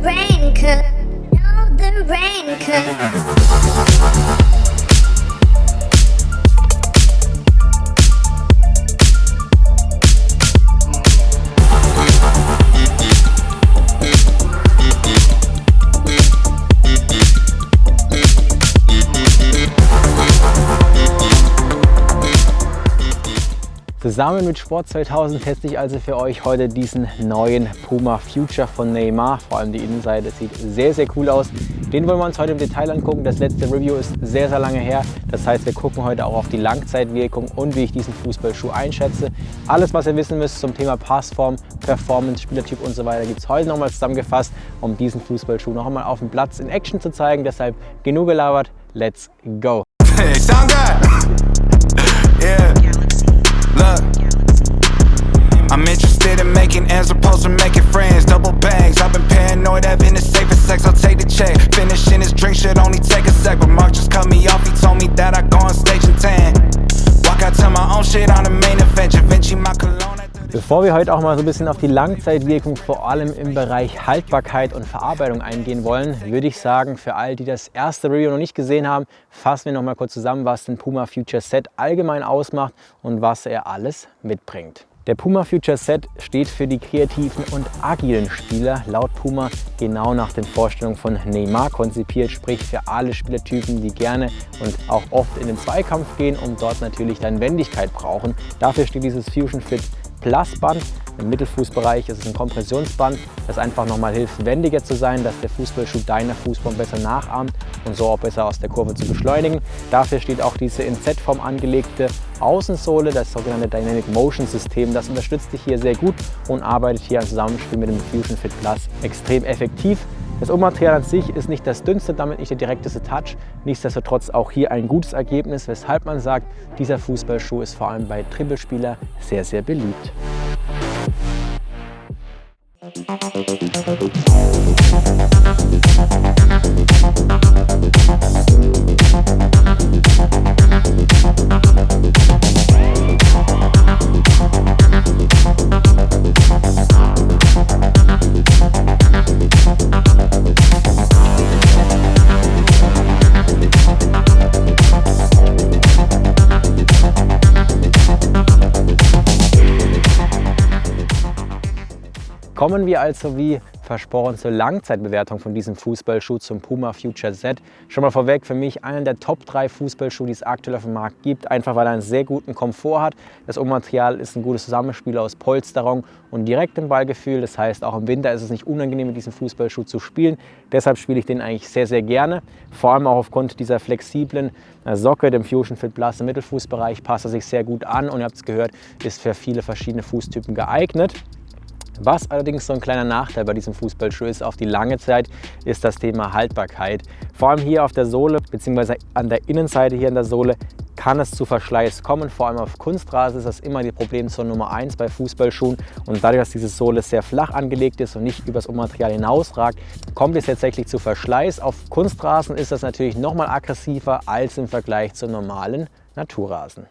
rain, know the rain. Zusammen mit Sport 2000 teste ich also für euch heute diesen neuen Puma Future von Neymar. Vor allem die Innenseite sieht sehr, sehr cool aus. Den wollen wir uns heute im Detail angucken. Das letzte Review ist sehr, sehr lange her. Das heißt, wir gucken heute auch auf die Langzeitwirkung und wie ich diesen Fußballschuh einschätze. Alles, was ihr wissen müsst zum Thema Passform, Performance, Spielertyp und so weiter, gibt es heute nochmal zusammengefasst, um diesen Fußballschuh noch einmal auf dem Platz in Action zu zeigen. Deshalb genug gelabert, let's go! Hey. Look. I'm interested in making ends opposed to making friends. Double bangs. I've been paranoid, having the safest sex. I'll take the check. Finishing this drink should only take a sec. But Mark just cut me off. He told me that I go on stage in 10. Walk out to my own shit on the main event. Da Vinci, my cologne. Bevor wir heute auch mal so ein bisschen auf die Langzeitwirkung vor allem im Bereich Haltbarkeit und Verarbeitung eingehen wollen, würde ich sagen, für all die das erste Review noch nicht gesehen haben, fassen wir noch mal kurz zusammen, was den Puma Future Set allgemein ausmacht und was er alles mitbringt. Der Puma Future Set steht für die kreativen und agilen Spieler, laut Puma genau nach den Vorstellungen von Neymar konzipiert, sprich für alle Spielertypen, die gerne und auch oft in den Zweikampf gehen und dort natürlich dann Wendigkeit brauchen. Dafür steht dieses Fusion Fit Plus Band. Im Mittelfußbereich ist es ein Kompressionsband, das einfach nochmal hilft, wendiger zu sein, dass der Fußballschuh deiner Fußform besser nachahmt und so auch besser aus der Kurve zu beschleunigen. Dafür steht auch diese in Z-Form angelegte Außensohle, das sogenannte Dynamic Motion System. Das unterstützt dich hier sehr gut und arbeitet hier im Zusammenspiel mit dem Fusion Fit Plus extrem effektiv. Das Ummaterial an sich ist nicht das dünnste, damit nicht der direkteste Touch. Nichtsdestotrotz auch hier ein gutes Ergebnis, weshalb man sagt, dieser Fußballschuh ist vor allem bei Dribbelspieler sehr, sehr beliebt. Kommen wir also wie versprochen zur Langzeitbewertung von diesem Fußballschuh zum Puma Future Z. Schon mal vorweg, für mich einer der Top 3 Fußballschuhe, die es aktuell auf dem Markt gibt, einfach weil er einen sehr guten Komfort hat. Das Ummaterial ist ein gutes Zusammenspiel aus Polsterung und direktem Ballgefühl. Das heißt, auch im Winter ist es nicht unangenehm, mit diesem Fußballschuh zu spielen. Deshalb spiele ich den eigentlich sehr, sehr gerne. Vor allem auch aufgrund dieser flexiblen äh, Socke, dem Fusion Fit Plus im Mittelfußbereich, passt er sich sehr gut an und ihr habt es gehört, ist für viele verschiedene Fußtypen geeignet. Was allerdings so ein kleiner Nachteil bei diesem Fußballschuh ist auf die lange Zeit, ist das Thema Haltbarkeit. Vor allem hier auf der Sohle bzw. an der Innenseite hier an der Sohle kann es zu Verschleiß kommen. Vor allem auf Kunstrasen ist das immer die Problemzone Nummer 1 bei Fußballschuhen. Und dadurch, dass diese Sohle sehr flach angelegt ist und nicht übers Ummaterial hinausragt, kommt es tatsächlich zu Verschleiß. Auf Kunstrasen ist das natürlich noch mal aggressiver als im Vergleich zu normalen Naturrasen.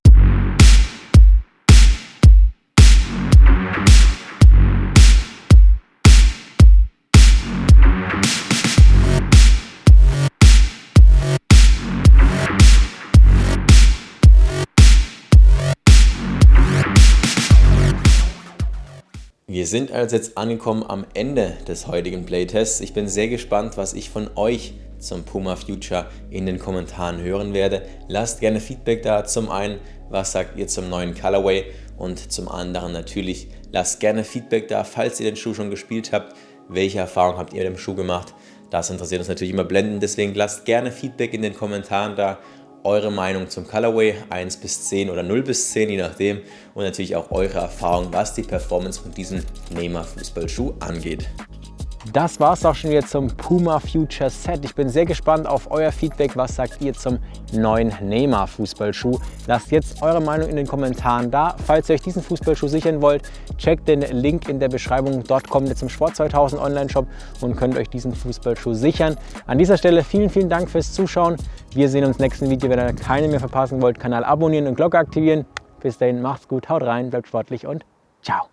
Wir sind also jetzt angekommen am Ende des heutigen Playtests. Ich bin sehr gespannt, was ich von euch zum Puma Future in den Kommentaren hören werde. Lasst gerne Feedback da. Zum einen, was sagt ihr zum neuen Colorway und zum anderen natürlich, lasst gerne Feedback da, falls ihr den Schuh schon gespielt habt. Welche Erfahrungen habt ihr mit dem Schuh gemacht? Das interessiert uns natürlich immer blendend, deswegen lasst gerne Feedback in den Kommentaren da eure Meinung zum Colorway 1 bis 10 oder 0 bis 10, je nachdem. Und natürlich auch eure Erfahrung, was die Performance von diesem Neymar Fußballschuh angeht. Das war es auch schon wieder zum Puma Future Set. Ich bin sehr gespannt auf euer Feedback. Was sagt ihr zum neuen Neymar Fußballschuh? Lasst jetzt eure Meinung in den Kommentaren da. Falls ihr euch diesen Fußballschuh sichern wollt, checkt den Link in der Beschreibung. Dort kommt ihr zum Sport 2000 Online-Shop und könnt euch diesen Fußballschuh sichern. An dieser Stelle vielen, vielen Dank fürs Zuschauen. Wir sehen uns im nächsten Video. Wenn ihr keine mehr verpassen wollt, Kanal abonnieren und Glocke aktivieren. Bis dahin, macht's gut, haut rein, bleibt sportlich und ciao.